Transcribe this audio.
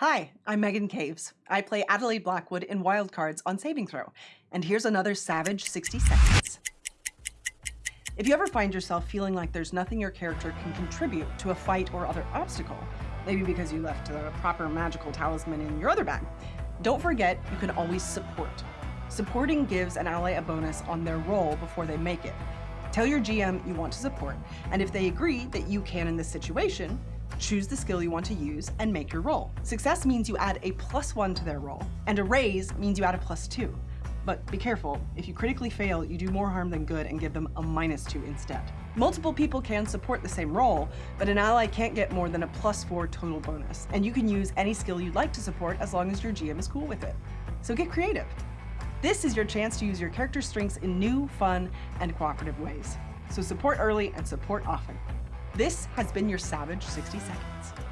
Hi, I'm Megan Caves. I play Adelaide Blackwood in Wildcards on Saving Throw, and here's another savage 60 seconds. If you ever find yourself feeling like there's nothing your character can contribute to a fight or other obstacle, maybe because you left the proper magical talisman in your other bag, don't forget you can always support. Supporting gives an ally a bonus on their roll before they make it. Tell your GM you want to support, and if they agree that you can in this situation, choose the skill you want to use and make your roll. Success means you add a plus one to their roll, and a raise means you add a plus two. But be careful, if you critically fail, you do more harm than good and give them a minus two instead. Multiple people can support the same roll, but an ally can't get more than a plus four total bonus, and you can use any skill you'd like to support as long as your GM is cool with it. So get creative. This is your chance to use your character's strengths in new, fun, and cooperative ways. So support early and support often. This has been your Savage 60 Seconds.